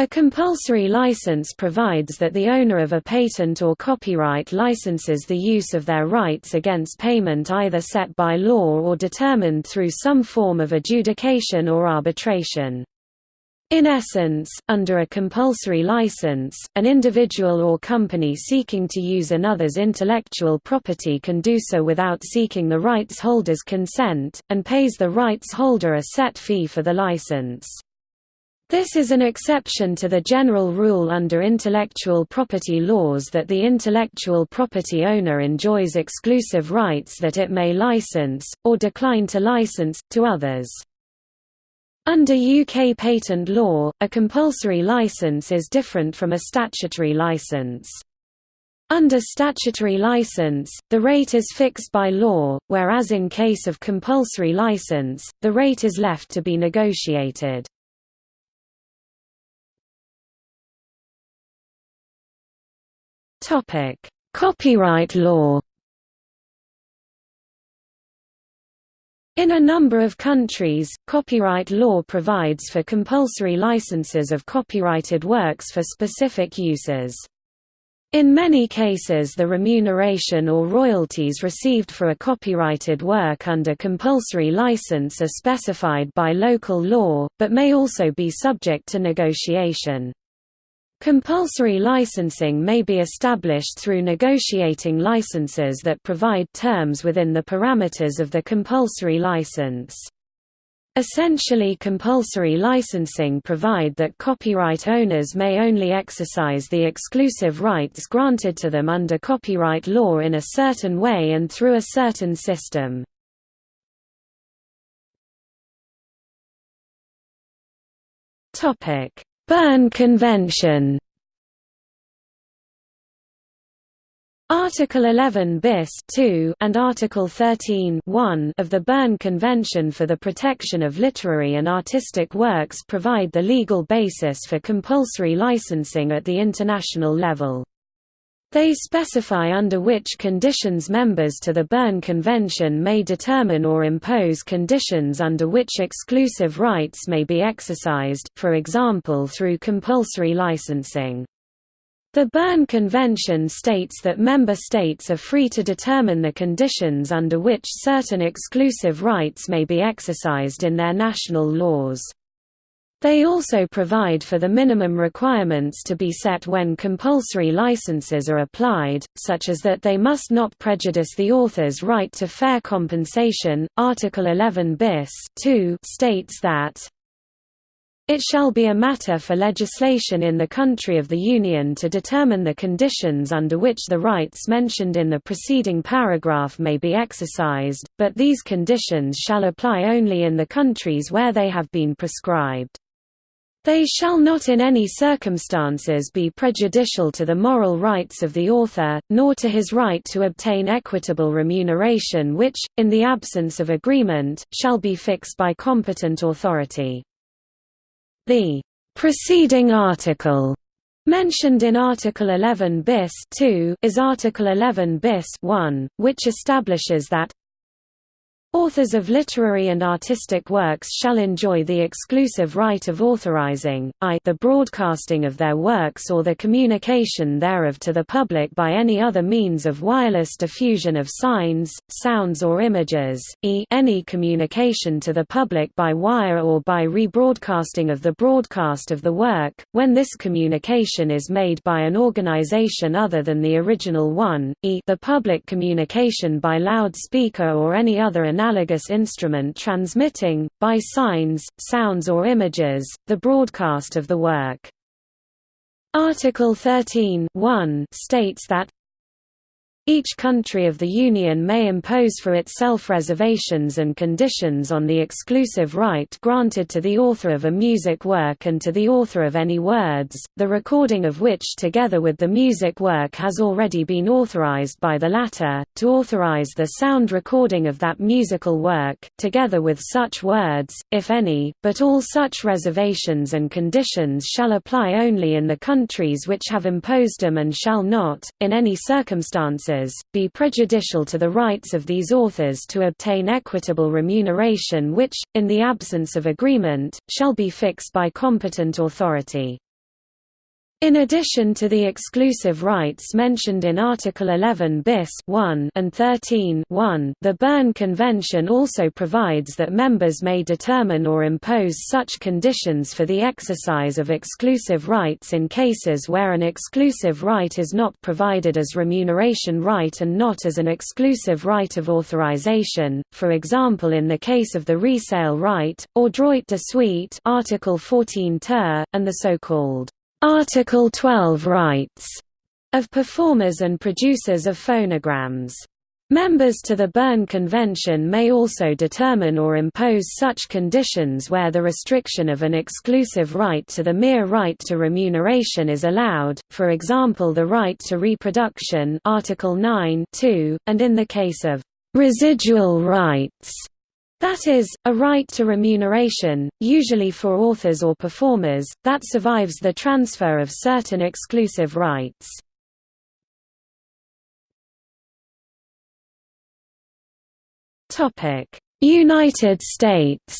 A compulsory license provides that the owner of a patent or copyright licenses the use of their rights against payment either set by law or determined through some form of adjudication or arbitration. In essence, under a compulsory license, an individual or company seeking to use another's intellectual property can do so without seeking the rights holder's consent, and pays the rights holder a set fee for the license. This is an exception to the general rule under intellectual property laws that the intellectual property owner enjoys exclusive rights that it may license, or decline to license, to others. Under UK patent law, a compulsory license is different from a statutory license. Under statutory license, the rate is fixed by law, whereas in case of compulsory license, the rate is left to be negotiated. Topic: Copyright law. In a number of countries, copyright law provides for compulsory licenses of copyrighted works for specific uses. In many cases the remuneration or royalties received for a copyrighted work under compulsory license are specified by local law, but may also be subject to negotiation. Compulsory licensing may be established through negotiating licenses that provide terms within the parameters of the compulsory license. Essentially compulsory licensing provide that copyright owners may only exercise the exclusive rights granted to them under copyright law in a certain way and through a certain system. Topic: Berne Convention Article 11 bis 2 and Article 13 1 of the Berne Convention for the Protection of Literary and Artistic Works provide the legal basis for compulsory licensing at the international level. They specify under which conditions members to the Berne Convention may determine or impose conditions under which exclusive rights may be exercised, for example through compulsory licensing. The Berne Convention states that member states are free to determine the conditions under which certain exclusive rights may be exercised in their national laws. They also provide for the minimum requirements to be set when compulsory licenses are applied, such as that they must not prejudice the author's right to fair compensation. Article 11 bis 2 states that it shall be a matter for legislation in the country of the Union to determine the conditions under which the rights mentioned in the preceding paragraph may be exercised, but these conditions shall apply only in the countries where they have been prescribed. They shall not in any circumstances be prejudicial to the moral rights of the author, nor to his right to obtain equitable remuneration which, in the absence of agreement, shall be fixed by competent authority. The preceding article mentioned in Article 11 bis 2 is Article 11 bis 1, which establishes that Authors of literary and artistic works shall enjoy the exclusive right of authorizing, i the broadcasting of their works or the communication thereof to the public by any other means of wireless diffusion of signs, sounds or images, e any communication to the public by wire or by rebroadcasting of the broadcast of the work, when this communication is made by an organization other than the original one, e the public communication by loudspeaker or any other analogous instrument transmitting, by signs, sounds or images, the broadcast of the work. Article 13 states that each country of the Union may impose for itself reservations and conditions on the exclusive right granted to the author of a music work and to the author of any words, the recording of which together with the music work has already been authorized by the latter, to authorize the sound recording of that musical work, together with such words, if any, but all such reservations and conditions shall apply only in the countries which have imposed them and shall not, in any circumstances be prejudicial to the rights of these authors to obtain equitable remuneration which, in the absence of agreement, shall be fixed by competent authority. In addition to the exclusive rights mentioned in Article 11 bis 1 and 13 1, the Berne Convention also provides that members may determine or impose such conditions for the exercise of exclusive rights in cases where an exclusive right is not provided as remuneration right and not as an exclusive right of authorization, for example in the case of the resale right, or droit de suite Article 14 ter, and the so-called Article 12 rights of performers and producers of phonograms. Members to the Berne Convention may also determine or impose such conditions where the restriction of an exclusive right to the mere right to remuneration is allowed, for example the right to reproduction Article 9 and in the case of «residual rights» That is, a right to remuneration, usually for authors or performers, that survives the transfer of certain exclusive rights. United States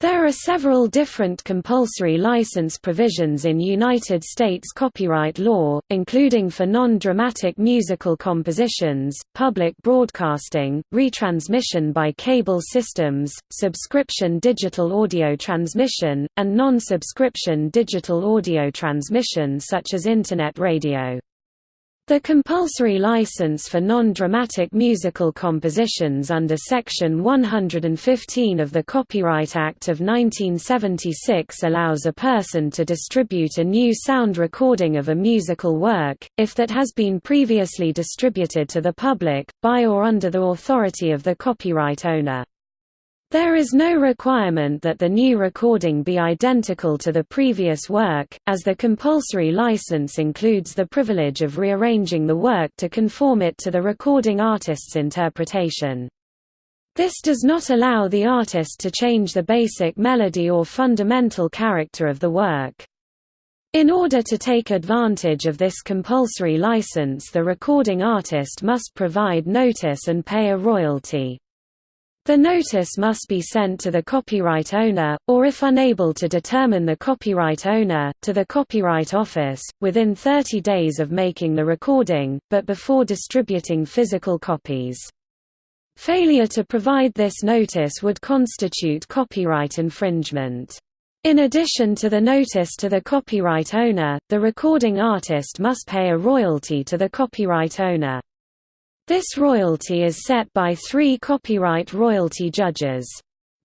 There are several different compulsory license provisions in United States copyright law, including for non-dramatic musical compositions, public broadcasting, retransmission by cable systems, subscription digital audio transmission, and non-subscription digital audio transmission such as Internet radio. The compulsory license for non-dramatic musical compositions under Section 115 of the Copyright Act of 1976 allows a person to distribute a new sound recording of a musical work, if that has been previously distributed to the public, by or under the authority of the copyright owner. There is no requirement that the new recording be identical to the previous work, as the compulsory license includes the privilege of rearranging the work to conform it to the recording artist's interpretation. This does not allow the artist to change the basic melody or fundamental character of the work. In order to take advantage of this compulsory license the recording artist must provide notice and pay a royalty. The notice must be sent to the copyright owner, or if unable to determine the copyright owner, to the Copyright Office, within 30 days of making the recording, but before distributing physical copies. Failure to provide this notice would constitute copyright infringement. In addition to the notice to the copyright owner, the recording artist must pay a royalty to the copyright owner. This royalty is set by three copyright royalty judges.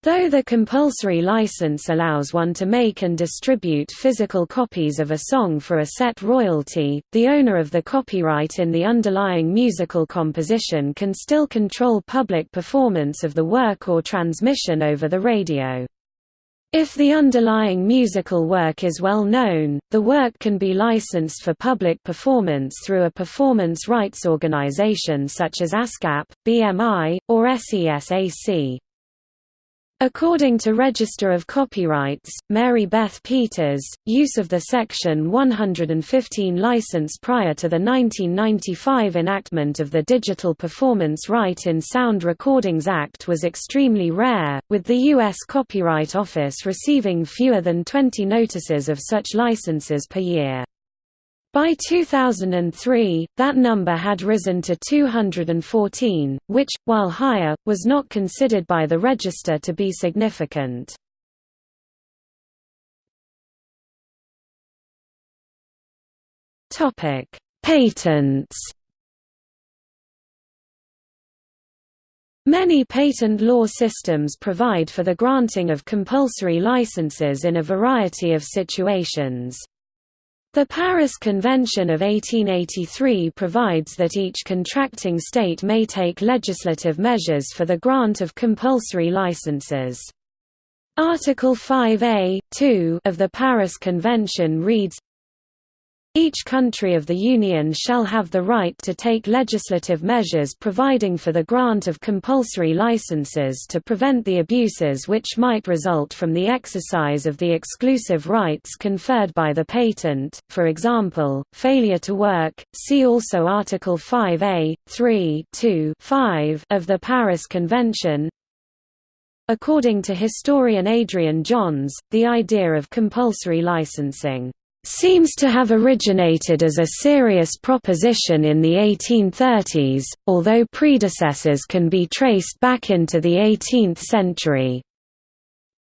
Though the compulsory license allows one to make and distribute physical copies of a song for a set royalty, the owner of the copyright in the underlying musical composition can still control public performance of the work or transmission over the radio. If the underlying musical work is well known, the work can be licensed for public performance through a performance rights organization such as ASCAP, BMI, or SESAC. According to Register of Copyrights, Mary Beth Peters, use of the Section 115 license prior to the 1995 enactment of the Digital Performance Right in Sound Recordings Act was extremely rare, with the U.S. Copyright Office receiving fewer than 20 notices of such licenses per year. By 2003, that number had risen to 214, which, while higher, was not considered by the register to be significant. Patents Many patent law systems provide for the granting of compulsory licenses in a variety of situations. The Paris Convention of 1883 provides that each contracting state may take legislative measures for the grant of compulsory licenses. Article 5a, 2 of the Paris Convention reads, each country of the Union shall have the right to take legislative measures providing for the grant of compulsory licenses to prevent the abuses which might result from the exercise of the exclusive rights conferred by the patent, for example, failure to work. See also Article 5a, 3 2, 5 of the Paris Convention According to historian Adrian Johns, the idea of compulsory licensing seems to have originated as a serious proposition in the 1830s, although predecessors can be traced back into the 18th century.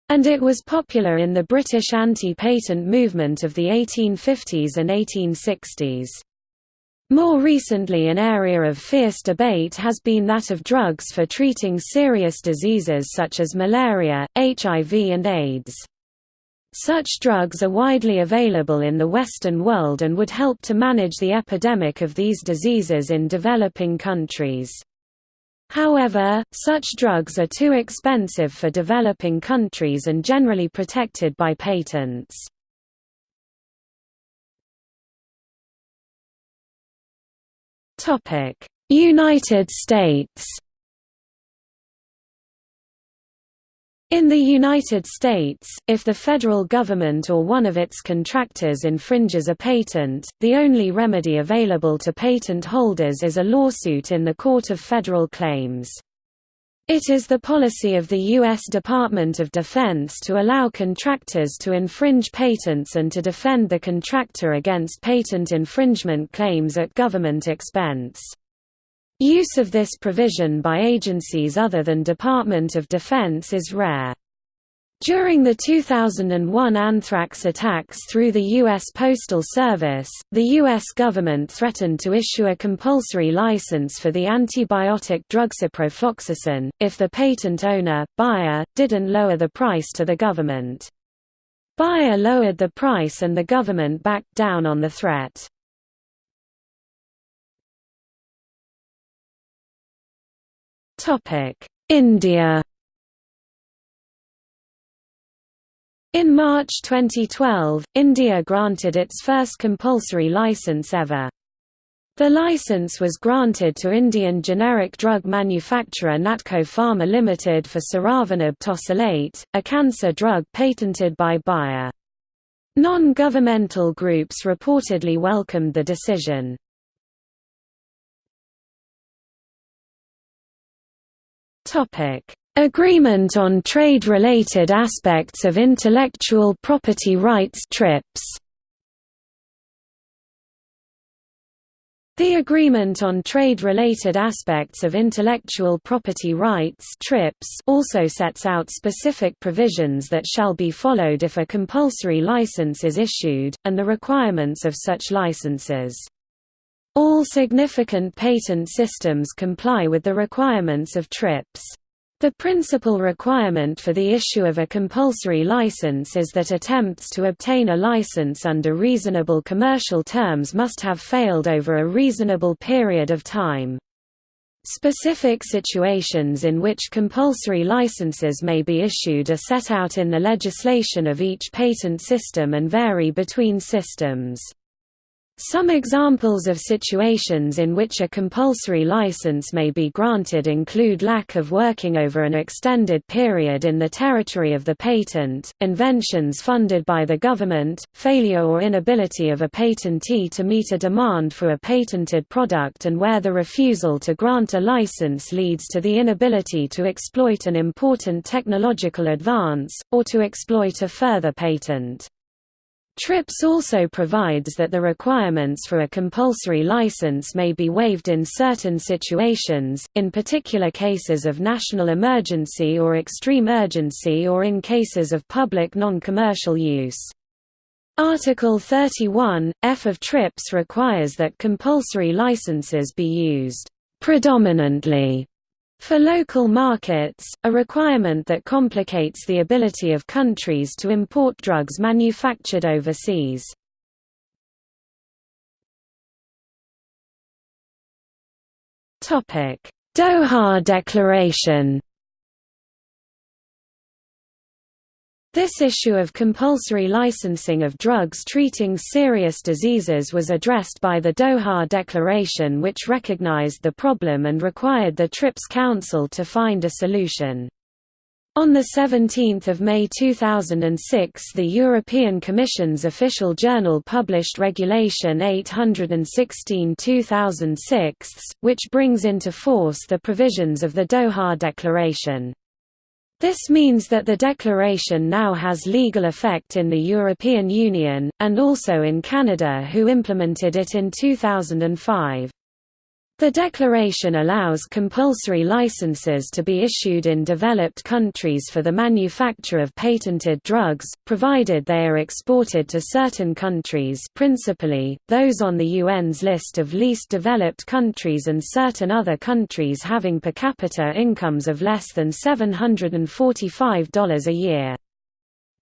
And it was popular in the British anti-patent movement of the 1850s and 1860s. More recently an area of fierce debate has been that of drugs for treating serious diseases such as malaria, HIV and AIDS. Such drugs are widely available in the Western world and would help to manage the epidemic of these diseases in developing countries. However, such drugs are too expensive for developing countries and generally protected by patents. United States In the United States, if the federal government or one of its contractors infringes a patent, the only remedy available to patent holders is a lawsuit in the Court of Federal Claims. It is the policy of the U.S. Department of Defense to allow contractors to infringe patents and to defend the contractor against patent infringement claims at government expense. Use of this provision by agencies other than Department of Defense is rare. During the 2001 anthrax attacks through the U.S. Postal Service, the U.S. government threatened to issue a compulsory license for the antibiotic drug ciprofloxacin, if the patent owner, Bayer, didn't lower the price to the government. Bayer lowered the price and the government backed down on the threat. India In March 2012, India granted its first compulsory license ever. The license was granted to Indian generic drug manufacturer Natco Pharma Limited for sorafenib tosylate, a cancer drug patented by Bayer. Non-governmental groups reportedly welcomed the decision. Agreement on Trade-Related Aspects of Intellectual Property Rights TRIPS The Agreement on Trade-Related Aspects of Intellectual Property Rights TRIPS also sets out specific provisions that shall be followed if a compulsory license is issued, and the requirements of such licenses. All significant patent systems comply with the requirements of TRIPS. The principal requirement for the issue of a compulsory license is that attempts to obtain a license under reasonable commercial terms must have failed over a reasonable period of time. Specific situations in which compulsory licenses may be issued are set out in the legislation of each patent system and vary between systems. Some examples of situations in which a compulsory license may be granted include lack of working over an extended period in the territory of the patent, inventions funded by the government, failure or inability of a patentee to meet a demand for a patented product and where the refusal to grant a license leads to the inability to exploit an important technological advance, or to exploit a further patent. TRIPS also provides that the requirements for a compulsory license may be waived in certain situations, in particular cases of national emergency or extreme urgency or in cases of public non-commercial use. Article 31, F of TRIPS requires that compulsory licenses be used predominantly for local markets, a requirement that complicates the ability of countries to import drugs manufactured overseas. Doha Declaration This issue of compulsory licensing of drugs treating serious diseases was addressed by the Doha Declaration which recognized the problem and required the TRIPS Council to find a solution. On 17 May 2006 the European Commission's official journal published Regulation 816-2006, which brings into force the provisions of the Doha Declaration. This means that the declaration now has legal effect in the European Union, and also in Canada who implemented it in 2005. The declaration allows compulsory licenses to be issued in developed countries for the manufacture of patented drugs, provided they are exported to certain countries principally, those on the UN's list of least developed countries and certain other countries having per capita incomes of less than $745 a year.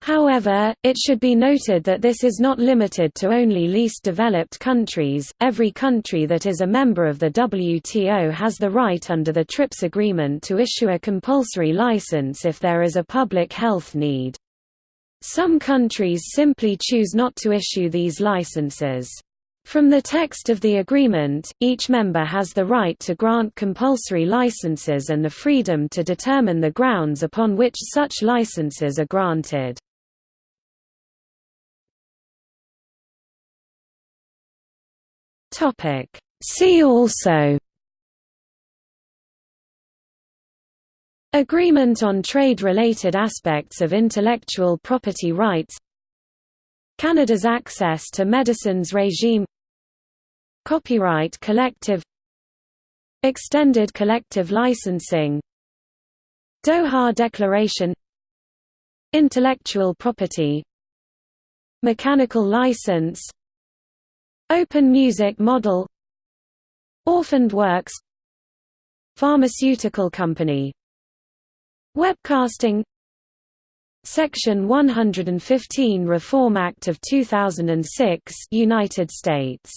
However, it should be noted that this is not limited to only least developed countries. Every country that is a member of the WTO has the right under the TRIPS agreement to issue a compulsory license if there is a public health need. Some countries simply choose not to issue these licenses. From the text of the agreement, each member has the right to grant compulsory licenses and the freedom to determine the grounds upon which such licenses are granted. See also Agreement on trade-related aspects of intellectual property rights Canada's access to medicines regime Copyright collective Extended collective licensing Doha Declaration Intellectual property Mechanical license Open music model Orphaned works Pharmaceutical company. Webcasting Section 115 Reform Act of 2006 United States